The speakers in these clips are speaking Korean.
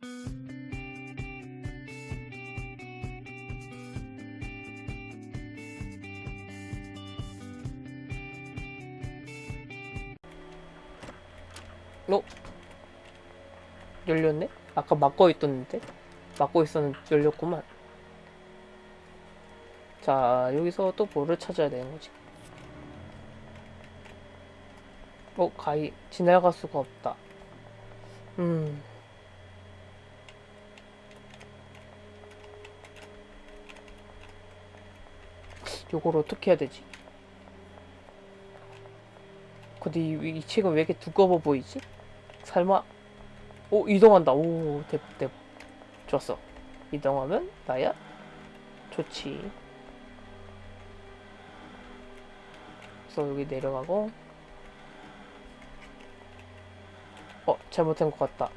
어? 열렸네? 아까 막고 있었는데? 막고 있었는데 열렸구만. 자, 여기서 또 뭐를 찾아야 되는 거지? 어, 가이, 지나갈 수가 없다. 음. 요걸 어떻게 해야 되지? 근데 이, 이 책은 왜 이렇게 두꺼워 보이지? 설마? 오 이동한다. 오 대박 대박. 좋았어. 이동하면 나야? 좋지. 그래서 여기 내려가고. 어 잘못된 것 같다.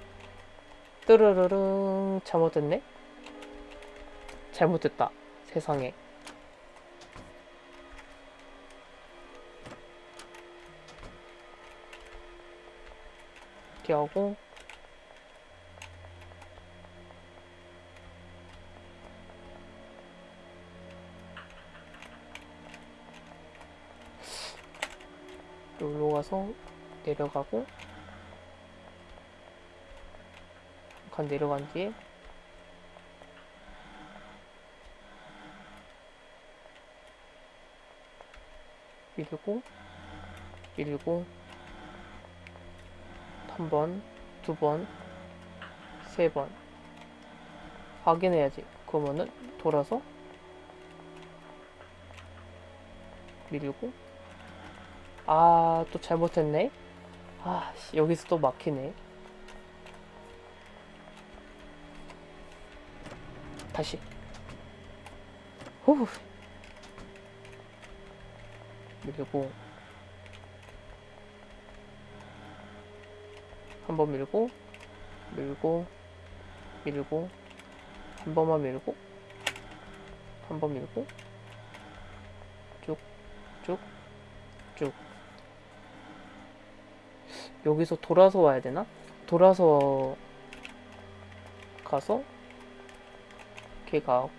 뜨르르릉 잘못됐네? 잘못됐다. 세상에 하고. 여기로 가서 내려가고 한칸 내려간 뒤에. 밀고 밀고 한 번, 두 번, 세 번 확인해야지. 그러면은 돌아서 밀고 아, 또 잘못했네. 아, 씨, 여기서 또 막히네. 다시. 후. 밀고 한 번 밀고 밀고 밀고 한 번만 밀고 한 번 밀고 쭉 쭉 쭉. 여기서 돌아서 와야 되나? 돌아서 가서 걔가.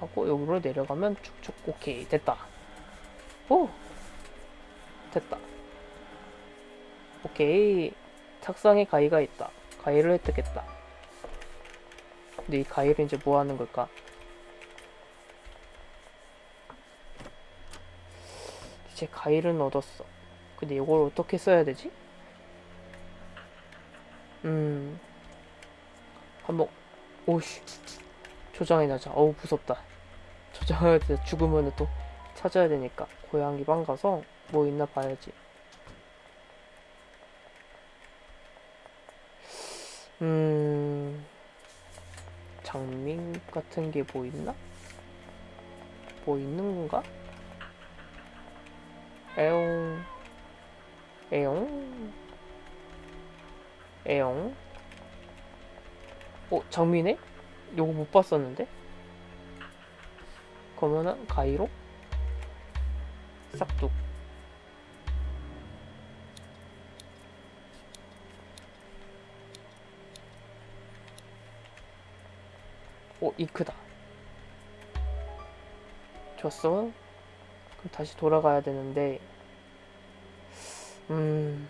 하고 여기로 내려가면 쭉쭉. 오케이 됐다. 오 됐다 오케이. 탁상에 가위가 있다. 가위를 획득했다. 근데 이 가위를 이제 뭐 하는 걸까? 이제 가위를 얻었어. 근데 이걸 어떻게 써야 되지? 음. 한번 오씨. 조장해 놔자. 어우 무섭다. 돼 죽으면 또 찾아야 되니까 고양이 방 가서 뭐 있나 봐야지 음 장밍 같은 게 뭐 있나? 뭐 있는 건가? 에용 에용 에용 어 장미네? 요거 못 봤었는데? 그러면은 가위로 싹둑 오 잉크다. 좋았어? 그럼 다시 돌아가야 되는데. 음.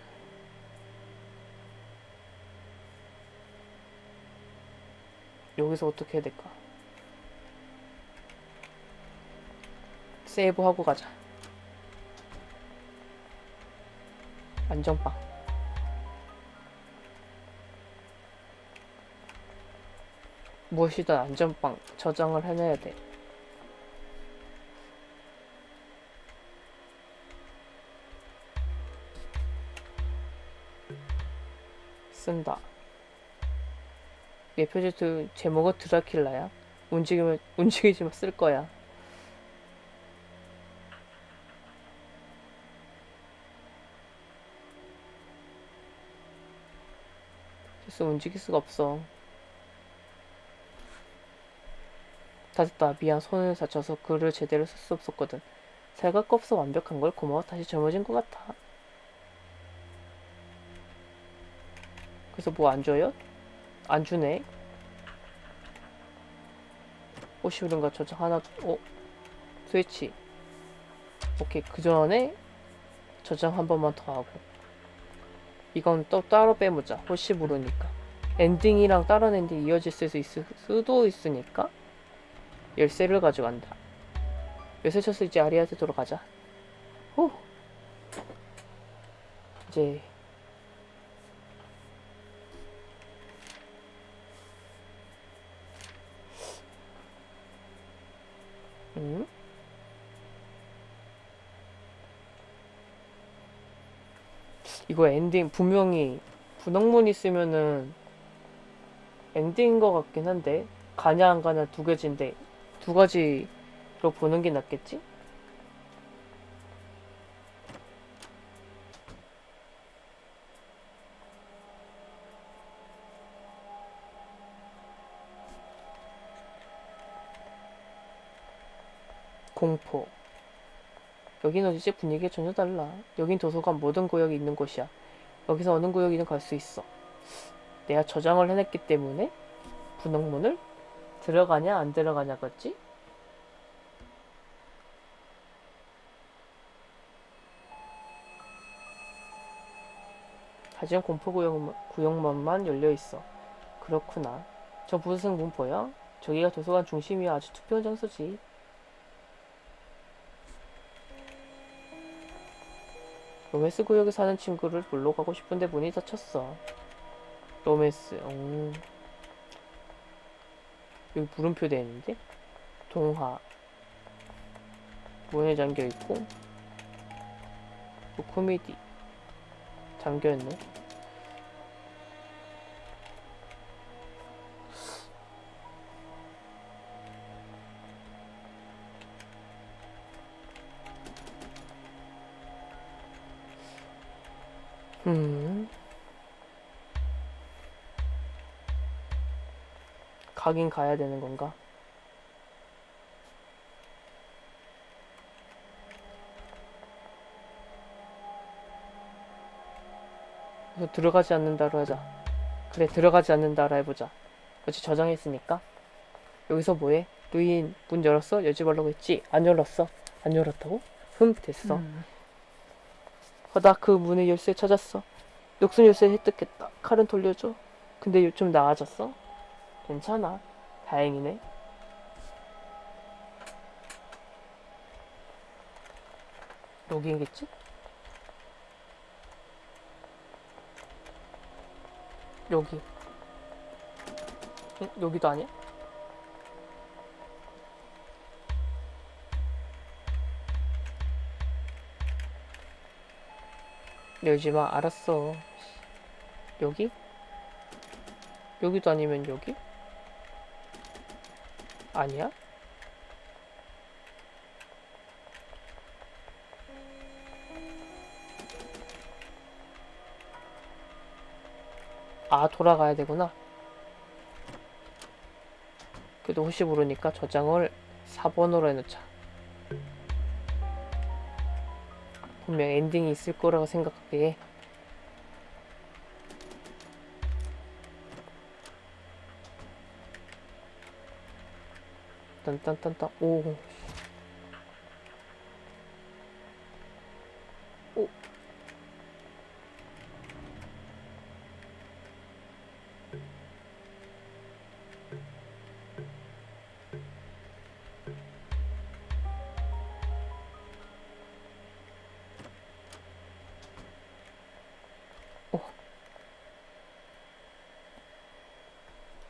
여기서 어떻게 해야 될까? 세이브 하고 가자. 안전빵 무엇이든 안전빵 저장을 해놔야 돼. 쓴다. 얘 표지도 제목은 드라킬라야. 움직이면 움직이지만 쓸 거야. 됐어 움직일 수가 없어. 다 됐다. 미안 손을 다쳐서 글을 제대로 쓸 수 없었거든. 살갑고 없어 완벽한 걸 고마워. 다시 젊어진 것 같아. 그래서 뭐 안 줘요? 안 주네. 모른가 저장 하나 어 스위치 오케이 그 전에 저장 한 번만 더 하고 이건 또 따로 빼보자 혹시 모르니까 엔딩이랑 다른 엔딩 이어질 수 있을 수도 있으니까 열쇠를 가져간다. 열쇠 쳐서 이제 아리아한테 돌아가자. 후. 이제 음? 이거 엔딩 분명히 분홍문 있으면은 엔딩인 것 같긴 한데 가냐 안 가냐 두 가지인데 두 가지로 보는 게 낫겠지? 공포 여긴 어디지? 분위기가 전혀 달라. 여긴 도서관 모든 구역이 있는 곳이야. 여기서 어느 구역이든 갈 수 있어. 내가 저장을 해냈기 때문에 분홍문을 들어가냐 안 들어가냐겠지? 하지만 공포 구역, 구역만만 열려 있어. 그렇구나. 저 무슨 문 보여? 저기가 도서관 중심이야. 아주 투표한 장소지. 로맨스 구역에 사는 친구를 보러 가고 싶은데 문이 닫혔어. 로맨스, 음. 여기 물음표 돼 있는데? 동화. 문에 잠겨 있고. 또 코미디. 잠겨 있네. 가긴 가야 되는 건가? 들어가지 않는다로 하자. 그래, 들어가지 않는다로 해보자. 어찌 저장했으니까. 여기서 뭐해? 루인 문 열었어? 열지 말라고 했지? 안 열었어? 안 열었다고? 흠, 됐어. 음. 어, 나그 문의 열쇠 찾았어. 녹슨 열쇠 획득했다. 칼은 돌려줘. 근데 요- 좀 나아졌어? 괜찮아. 다행이네. 여기겠지? 여기. 응? 여기도 아니야? 열지 마. 알았어. 여기? 여기도 아니면 여기? 아니야? 아, 돌아가야 되구나. 그래도 혹시 모르니까 저장을 4번으로 해놓자. 분명 엔딩이 있을 거라고 생각하기에 딴딴딴딴 오 오.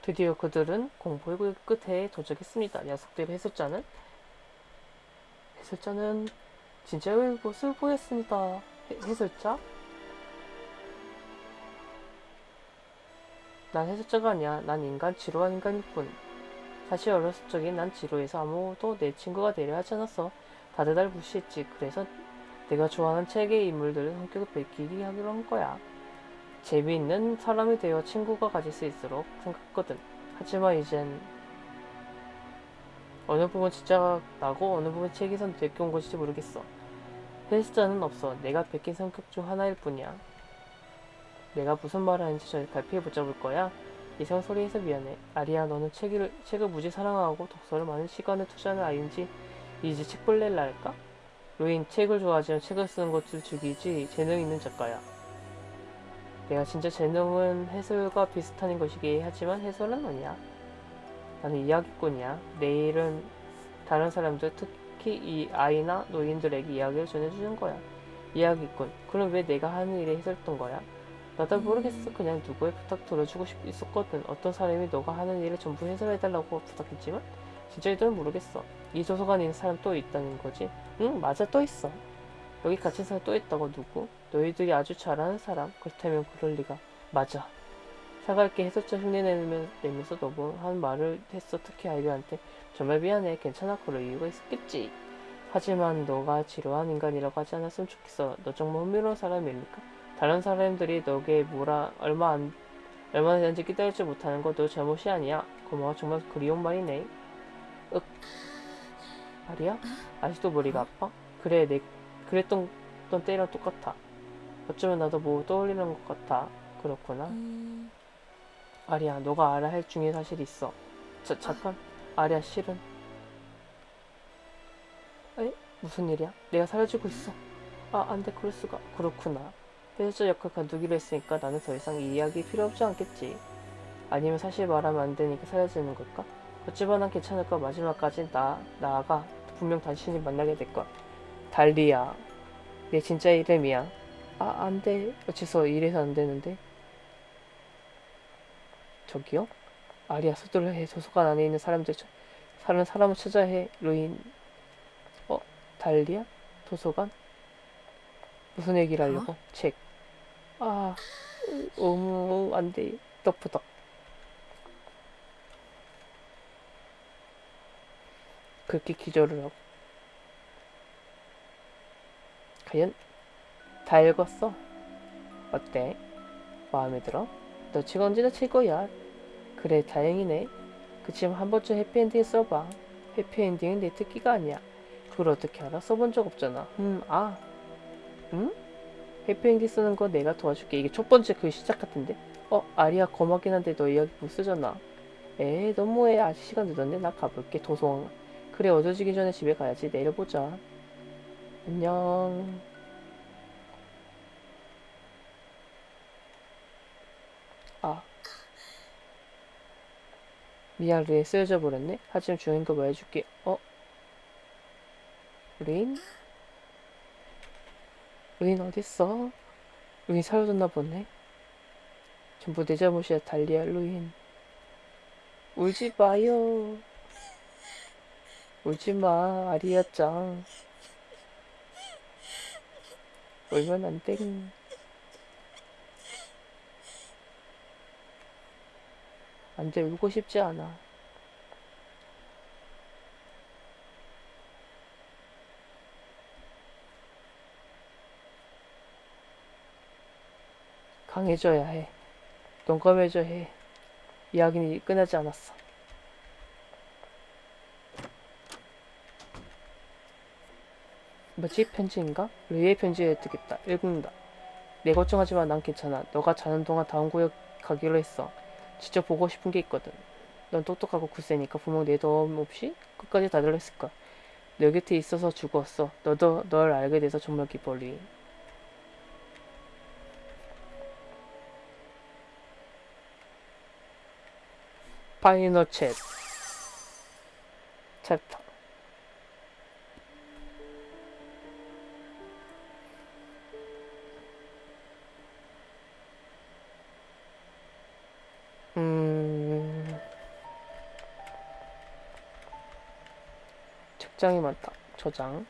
드디어 그들은 공포의 구역 끝에 도착했습니다. 녀석들의 해설자는 해설자는 진짜의 모습을 보였습니다. 해, 해설자? 난 해설자가 아니야. 난 인간, 지루한 인간일 뿐. 사실 어렸을 적에 난 지루해서 아무도 내 친구가 되려 하지 않았어. 다들 날 무시했지. 그래서 내가 좋아하는 책의 인물들의 성격을 베끼기 하기로 한 거야. 재미있는 사람이 되어 친구가 가질 수 있도록 생각했거든. 하지만 이젠 어느 부분 진짜 나고 어느 부분 책에선 베껴온 것인지 모르겠어. 헬스자는 없어. 내가 베낀 성격 중 하나일 뿐이야. 내가 무슨 말을 하는지 저 갈피에 붙잡을 거야. 이상 소리해서 미안해. 아리야, 너는 책을, 책을 무지 사랑하고 독서를 많은 시간을 투자하는 아이인지 이제 책 볼래라 할까? 로인, 책을 좋아하지만 책을 쓰는 것도 죽이지 재능 있는 작가야. 내가 진짜 재능은 해설과 비슷한 것이긴 하지만 해설은 아니야. 나는 이야기꾼이야. 내일은 다른 사람들, 특히 이 아이나 노인들에게 이야기를 전해주는 거야. 이야기꾼. 그럼 왜 내가 하는 일에 해설했던 거야? 나도 모르겠어. 그냥 누구의 부탁 들어주고 싶 있었거든. 어떤 사람이 너가 하는 일을 전부 해설해달라고 부탁했지만 진짜 이들은 모르겠어. 이 도서관에 있는 사람 또 있다는 거지? 응, 맞아, 또 있어. 여기 갇힌 사람 또 있다고 누구? 너희들이 아주 잘하는 사람? 그렇다면 그럴 리가. 맞아. 사갈게 해설자 흉내내면서 너무 한 말을 했어. 특히 아이들한테. 정말 미안해. 괜찮아. 그럴 이유가 있었겠지. 하지만 너가 지루한 인간이라고 하지 않았으면 좋겠어. 너 정말 흥미로운 사람입니까? 다른 사람들이 너에게 뭐라 얼마 안 얼마나 되는지 기다리지 못하는 거너 잘못이 아니야. 고마워. 정말 그리운 말이네. 윽. 말이야? 아직도 머리가 아파? 그래, 내 그랬던 던 때랑 똑같아. 어쩌면 나도 뭐 떠올리는 것 같아. 그렇구나. 아리야, 너가 알아야 할 중요한 사실이 있어. 자, 잠깐. 아리야, 실은. 에? 무슨 일이야? 내가 사라지고 있어. 아, 안 돼, 그럴 수가. 그렇구나. 해설자 역할 관두기로 했으니까 나는 더 이상 이 이야기 필요 없지 않겠지. 아니면 사실 말하면 안 되니까 사라지는 걸까? 어찌봐 난 괜찮을 거야. 마지막까지 나, 나아가 분명 당신이 만나게 될 거야. 달리야. 내 진짜 이름이야. 아, 안 돼. 어째서 이래서 안 되는데? 저기요? 아리아 서둘러 해. 도서관 안에 있는 사람들, 저- 사는 사람을 찾아야 해. 루인. 어? 달리야? 도서관? 무슨 얘기를 하려고? 책. 아, 어머, 안 돼. 덕부덕. 그렇게 기절을 하고. 과연 다 읽었어? 어때? 마음에 들어? 너책 언제나 최고야. 그래, 다행이네. 그치만 한 번쯤 해피엔딩 써봐. 해피엔딩은 내 특기가 아니야. 그걸 어떻게 알아? 써본 적 없잖아. 음, 아. 응? 해피엔딩 쓰는 거 내가 도와줄게. 이게 첫 번째 그 시작 같은데? 어, 아리야 고맙긴 한데 너 이야기 못 쓰잖아. 에이, 너무해. 아직 시간 늦었네. 나 가볼게. 도서관. 그래, 어두워지기 전에 집에 가야지. 내일 보자. 안녕. 아. 미안, 루인 쓰여져 버렸네. 하지만 중요한 거 말해줄게. 어? 루인? 루인 어딨어? 루인 사라졌나 보네. 전부 내 잘못이야, 달리야, 루인. 울지 마요. 울지 마, 아리야 짱. 울면 안 땡. 안 돼, 울고 싶지 않아. 강해져야 해. 용감해져야 해. 이야기는 끝나지 않았어. 뭐지? 편지인가? 루이의 편지에 뜨겠다. 읽는다. 내 걱정하지 마. 난 괜찮아. 너가 자는 동안 다음 구역 가기로 했어. 직접 보고 싶은 게 있거든. 넌 똑똑하고 굳세니까 분명 내 도움 없이 끝까지 다들었을 거야. 너 곁에 있어서 죽었어. 너도 널 알게 돼서 정말 기뻐, 루이. 파이널 챗 챕터 책장이 많다 저장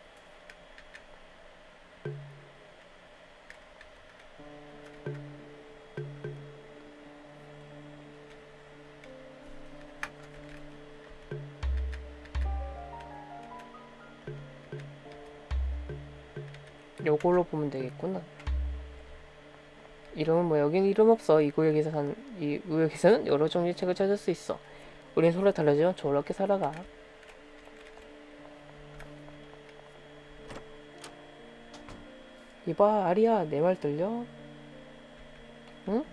요걸로 보면 되겠구나. 이름은 뭐 여긴 이름 없어. 이 구역에서 산, 이 구역에서는 여러 종류의 책을 찾을 수 있어. 우린 서로 달라지면 저렇게 살아가. 이봐, 아리야, 내 말 들려? 응?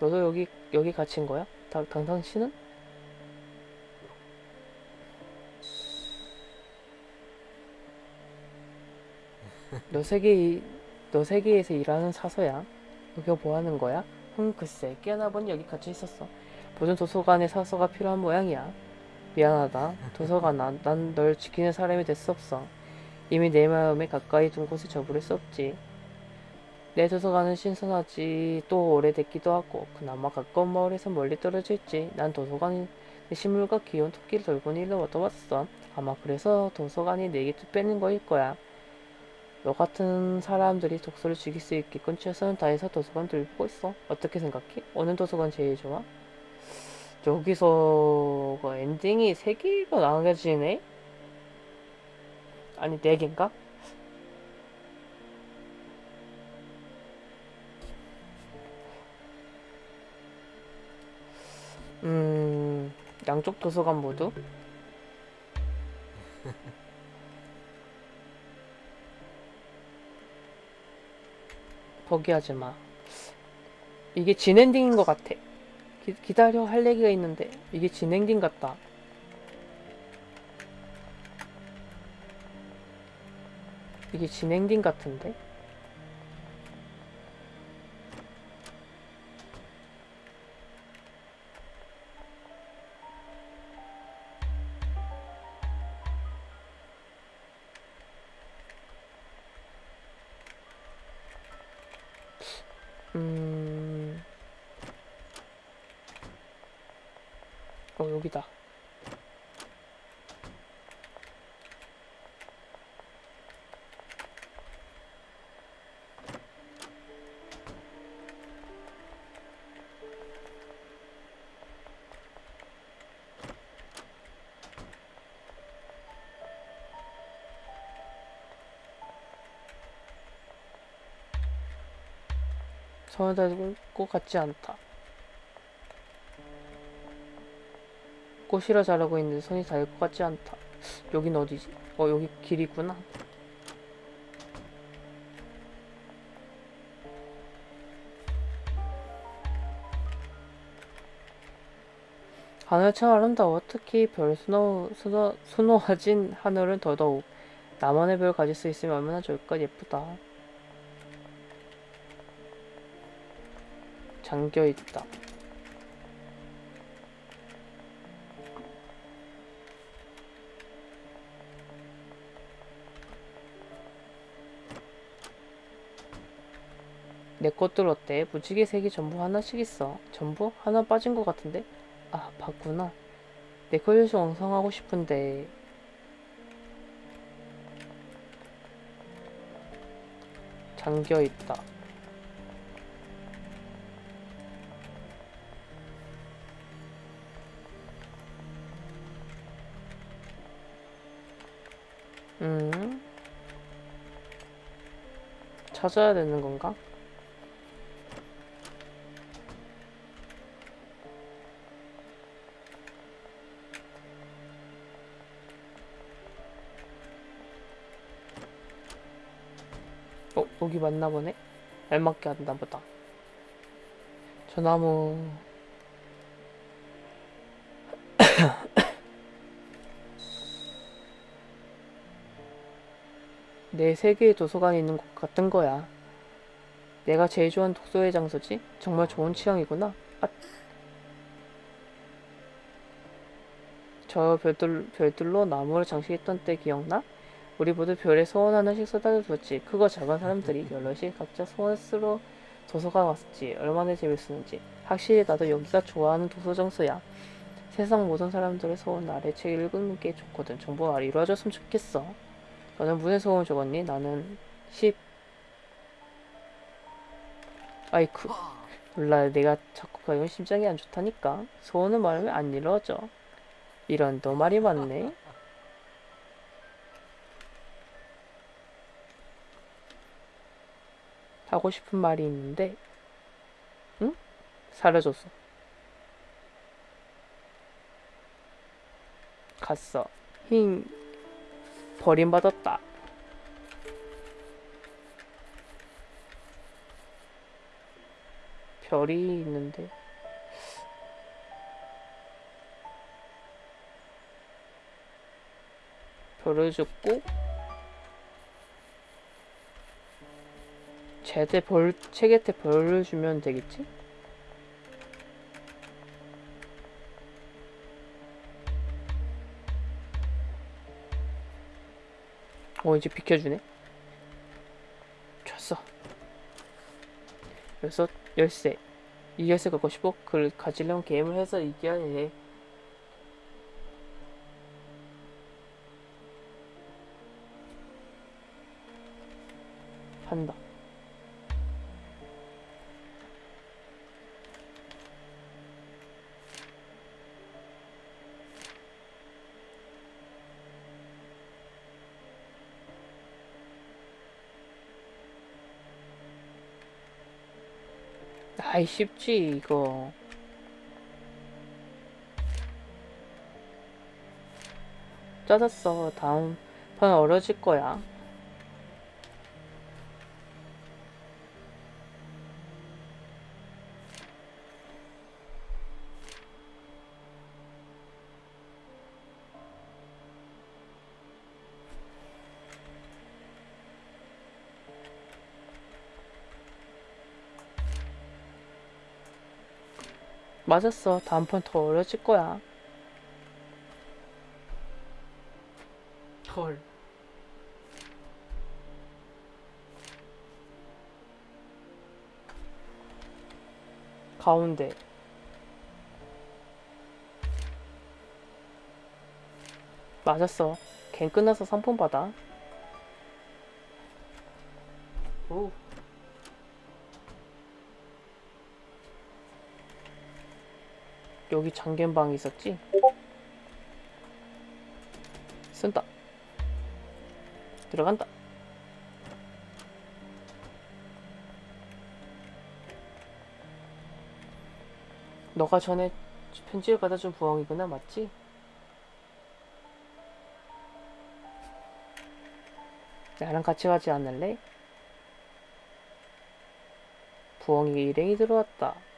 너도 여기 여기 갇힌 거야? 당, 당당 씨는? 너 세계 너 세계에서 일하는 사서야? 여기가 뭐 하는 거야? 흠 글쎄 깨어나 보니 여기 갇혀 있었어. 보존 도서관에 사서가 필요한 모양이야. 미안하다. 도서관아, 난 널 지키는 사람이 될 수 없어. 이미 내 마음에 가까이 둔 곳에 저부를 수 없지. 내 도서관은 신선하지 또 오래됐기도 하고 그나마 가까운 마을에서 멀리 떨어져 있지. 난 도서관에 식물과 귀여운 토끼를 돌보는 일로 얻어봤어. 아마 그래서 도서관이 내게 뺏는 거일 거야. 너 같은 사람들이 독서를 즐길 수 있게끔 최선을 다해서 도서관 돌보고 있어. 어떻게 생각해? 어느 도서관 제일 좋아? 여기서 그 엔딩이 세 개로 나눠지네? 아니 네 개인가? 음 양쪽 도서관 모두? 포기하지 마. 이게 진엔딩인 것 같아. 기, 기다려 할 얘기가 있는데 이게 진엔딩 같다. 이게 진엔딩 같은데? 여기다. 닿을 것 같지 않다. 꽃이라 자라고 있는데 손이 닿을 것 같지 않다. 여긴 어디지? 어, 여기 길이구나. 하늘 참 아름다워. 특히 별 수놓, 수놓, 수놓아진 하늘은 더더욱. 나만의 별 가질 수 있으면 얼마나 좋을까? 예쁘다. 잠겨 있다. 내 것들 어때? 무지개 색이 전부 하나씩 있어. 전부? 하나 빠진 것 같은데? 아, 봤구나. 내 걸려서 엉성하고 싶은데. 잠겨 있다. 음. 찾아야 되는 건가? 여기 맞나 보네? 알맞게 한다 보다. 저 나무. 내 세계의 도서관에 있는 것 같은 거야. 내가 제일 좋아하는 독서의 장소지? 정말 좋은 취향이구나. 아. 저 별들, 별들로 나무를 장식했던 때 기억나? 우리 모두 별에 소원 하나씩 쏟아져 뒀지. 크고 작은 사람들이 여럿이 각자 소원 쓰러 도서관 왔었지. 얼마나 재밌었는지. 확실히 나도 여기가 좋아하는 도서 장소야. 세상 모든 사람들의 소원 아래 책 읽는 게 좋거든. 정보가 이루어졌으면 좋겠어. 너는 무슨 소원 적었니? 나는 10. 아이쿠. 몰라, 내가 자꾸 가면 심장이 안 좋다니까. 소원을 말하면 안 이루어져. 이런 너 말이 맞네. 하고 싶은 말이 있는데 응? 사라졌어. 갔어. 힝. 버림받았다. 별이 있는데. 별을 줍고 제대 벌 책에테 별을 주면 되겠지? 어 이제 비켜주네 줬어 여섯 열쇠 이 열쇠 갖고 싶어? 그걸 가지려면 게임을 해서 이겨야 해 한다 아이 쉽지 이거. 짜졌어. 다음 판 어려질 거야 맞았어. 다음 판더 어려질 거야. 헐. 가운데. 맞았어. 갱 끝나서 상품 받아 여기 장견방이 있었지? 쓴다 들어간다 너가 전에 편지를 받아준 부엉이구나 맞지? 나랑 같이 가지 않을래? 부엉이 일행이 들어왔다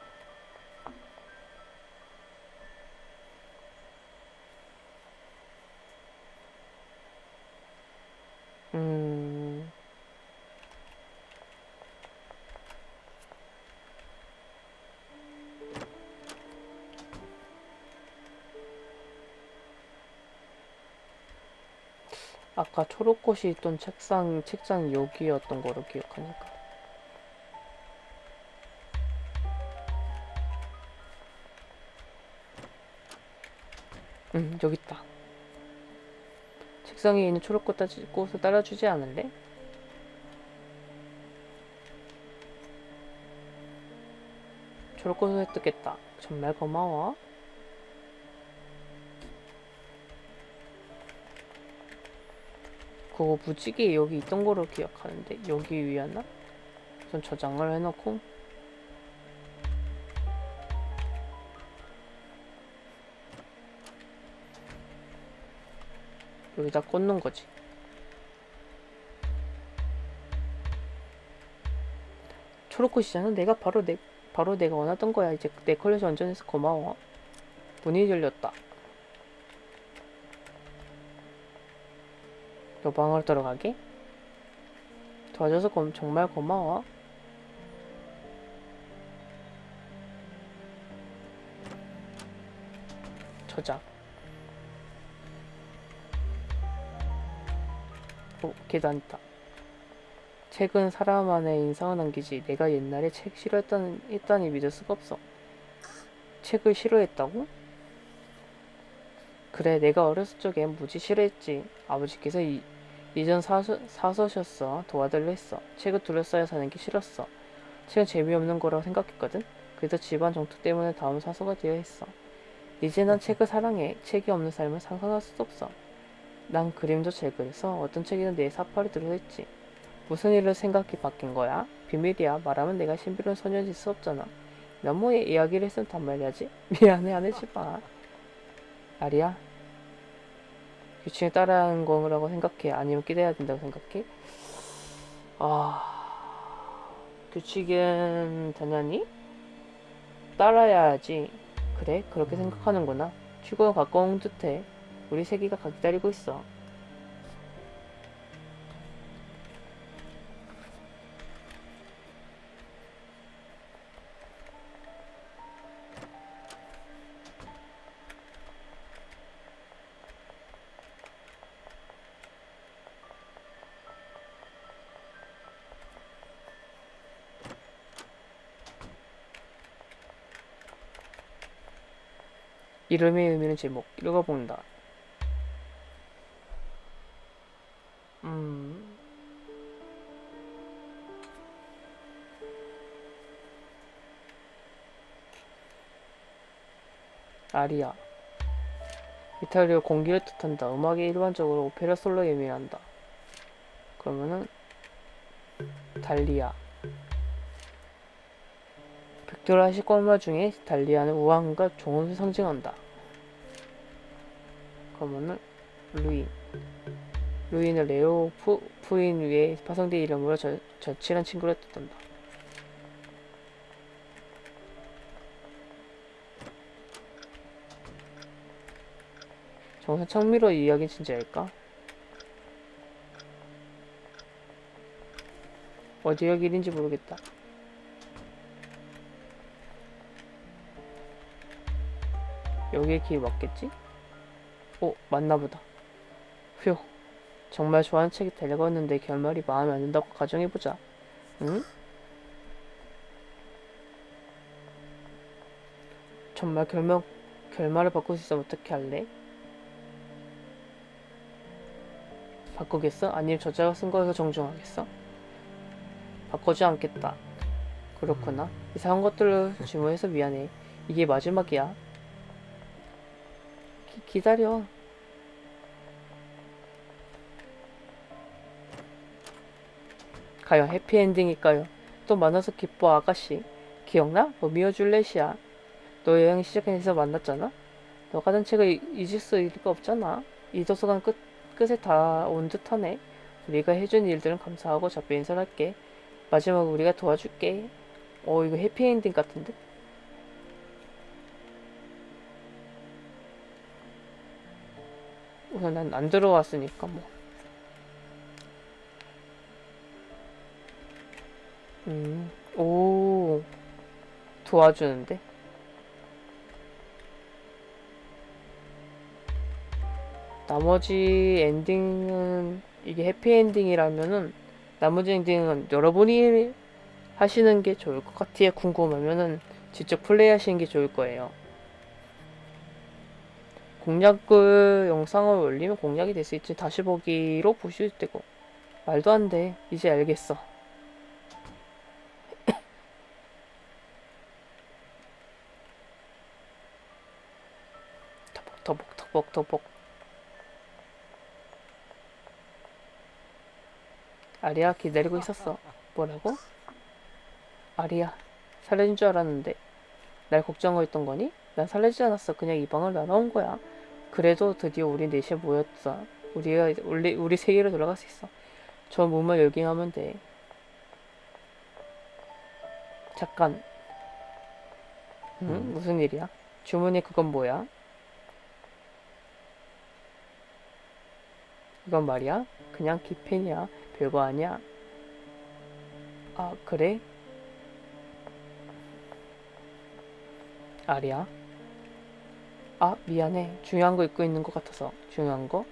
아까 초록꽃이 있던 책상, 책장 여기였던 거로 기억하니까. 응, 여기 있다. 책상에 있는 초록꽃 따지, 꽃을 따라주지 않을래? 초록꽃을 획득했다. 정말 고마워. 그거 무지개 여기 있던 거로 기억하는데 여기 위였나? 우선 저장을 해놓고 여기다 꽂는 거지. 초록꽃이잖아. 내가 바로 내 바로 내가 원하던 거야. 이제 내 컬렉션 완전해서 고마워. 문이 열렸다. 너 방으로 들어가게? 도와줘서 고, 정말 고마워. 저작. 오, 계단 있다. 책은 사람 안에 인상을 남기지. 내가 옛날에 책 싫어했다는, 했다니 믿을 수가 없어. 책을 싫어했다고? 그래, 내가 어렸을 적엔 무지 싫어했지. 아버지께서 이, 이전 사서, 사서셨어. 도와달라 했어. 책을 둘러싸여 사는 게 싫었어. 책은 재미없는 거라고 생각했거든. 그래서 집안 정토 때문에 다음 사서가 되어 했어. 이제 난 책을 사랑해. 책이 없는 삶을 상상할 수도 없어. 난 그림도 책을 써. 어떤 책에는 내 사파리 들어있지. 무슨 일을 생각이 바뀐 거야? 비밀이야. 말하면 내가 신비로운 소년일 수 없잖아. 너무 이야기를 했으면 단말이야지. 미안해 안 해지 마. 아리야. 규칙에 따라하는 거라고 생각해? 아니면 기대해야 된다고 생각해? 아... 규칙은 당연히 따라야 하지. 그래? 그렇게 생각하는구나. 출구가 가까운 듯해. 우리 세기가 가 기다리고 있어. 이름의 의미는 제목. 읽어본다. 음. 아리아. 이탈리아 공기를 뜻한다. 음악이 일반적으로 오페라 솔로에 의미한다. 그러면은 달리아. 벽돌 시권마 중에 달리아는 우아함과 종을 상징한다. 그러면은 루인. 루인은 레오 푸, 푸인 위에 파송된 이름으로 저, 저칠한 친구를 뜻한다. 정선 청미로 이야기 진짜일까? 어디가 길인지 모르겠다. 여기에 길 맞겠지? 오, 맞나보다. 휴, 정말 좋아하는 책이 데려갔는데 결말이 마음에 안 든다고 가정해보자. 응? 정말 결말, 결말을 바꿀 수 있으면 어떻게 할래? 바꾸겠어? 아니면 저자가 쓴 거에서 정정하겠어? 바꾸지 않겠다. 그렇구나. 이상한 것들을 질문해서 미안해. 이게 마지막이야. 기, 기다려. 과연 해피엔딩일까요? 또 만나서 기뻐 아가씨. 기억나? 로미오 줄렛이야. 너 여행 시작해서 만났잖아? 너가 든 책을 이- 잊을 수 리가 없잖아. 이 도서관 끝, 끝에 다 온 듯하네. 우리가 해준 일들은 감사하고 작별 인사를 할게. 마지막으로 우리가 도와줄게. 어, 이거 해피엔딩 같은데? 우선 난 안 들어왔으니까 뭐. 음, 오, 도와주는데? 나머지 엔딩은, 이게 해피엔딩이라면은, 나머지 엔딩은 여러분이 하시는 게 좋을 것 같아요. 궁금하면은, 직접 플레이 하시는 게 좋을 거예요. 공략을 영상을 올리면 공략이 될 수 있지. 다시 보기로 보실 때고. 말도 안 돼. 이제 알겠어. 터벅 터벅 터벅 아리아 기다리고 있었어 뭐라고? 아리아 살려준 줄 알았는데 날 걱정하고 있던 거니? 난 살려주지 않았어 그냥 이 방을 날아온 거야 그래도 드디어 우리 넷이 모였어 우리가 우리, 우리 세계로 돌아갈 수 있어 저 문만 열기하면 돼 잠깐 응? 무슨 일이야? 주문이 그건 뭐야? 이건 말이야? 그냥 키펜이야. 별거 아니야. 아, 그래? 아리야? 아, 미안해. 중요한 거 입고 있는 것 같아서. 중요한 거?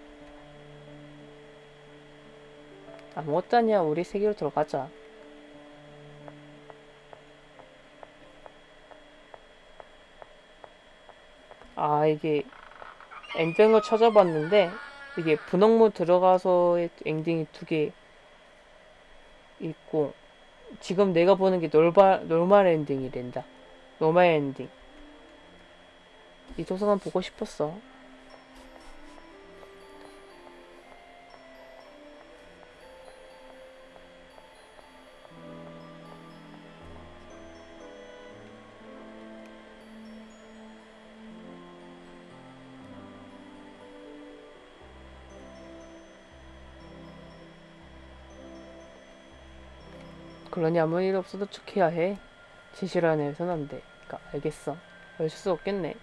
아무것도 아니야. 우리 세계로 들어가자. 아, 이게 엔딩을 찾아봤는데 이게 분홍문 들어가서의 엔딩이 두 개 있고 지금 내가 보는 게 놀바, normal 엔딩이 된다. normal 엔딩. 이 도서관 보고 싶었어. 그러니 아무 일 없어도 척해야 해. 진실 안에 해선 안 돼. 그니까 알겠어. 어쩔 수 없겠네.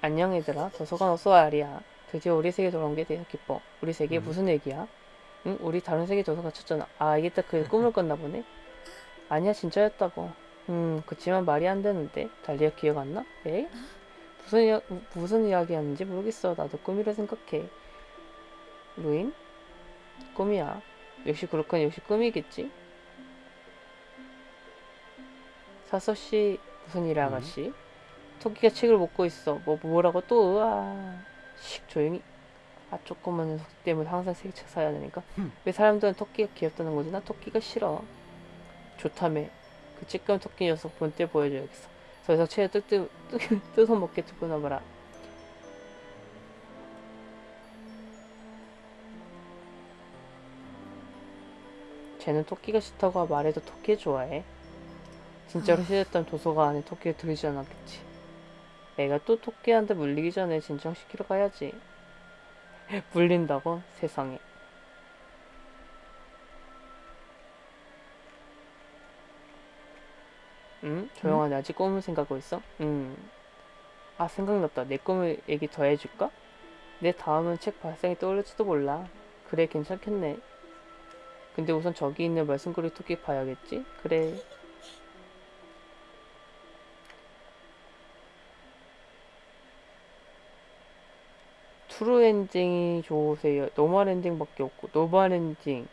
안녕 얘들아. 도서관 어서 와 아리야. 드디어 우리 세계 돌아온 게 되어 기뻐. 우리 세계 음. 무슨 얘기야? 응? 우리 다른 세계 도서관 쳤잖아. 아 이게 딱 그 꿈을 꿨나 보네. 아니야 진짜였다고. 음 그치만 말이 안 되는데. 달리야 기억 안 나? 에? 무슨 이야, 무- 무슨 이야기 하는지 모르겠어. 나도 꿈이라 생각해. 루인? 꿈이야. 역시 그렇군. 역시 꿈이겠지. 사서 씨 무슨 일이야 음? 아가씨? 토끼가 책을 먹고 있어. 뭐 뭐라고 또? 으아. 씩 조용히. 아 조그만 녀석 때문에 항상 책 사야 되니까. 흠. 왜 사람들은 토끼가 귀엽다는 거지? 나 토끼가 싫어. 좋다며. 그 찌끄만 토끼 녀석 본때 보여줘야겠어. 더 이상 책을 뜯, 뜯, 뜯, 뜯어 먹게 두고 나봐라. 쟤는 토끼가 싫다고 말해도 토끼 좋아해. 진짜로 싫었다면 도서관에 토끼를 들이지 않았겠지. 애가 또 토끼한테 물리기 전에 진정시키러 가야지. 물린다고? 세상에. 응? 조용하네. 아직 꿈을 생각하고 있어? 응. 아, 생각났다. 내 꿈을 얘기 더 해줄까? 내 다음은 책 발상이 떠오를지도 몰라. 그래, 괜찮겠네. 근데 우선 저기 있는 말썽거리 토끼 봐야겠지? 그래. true 엔딩이 좋으세요? normal 엔딩밖에 없고 normal 엔딩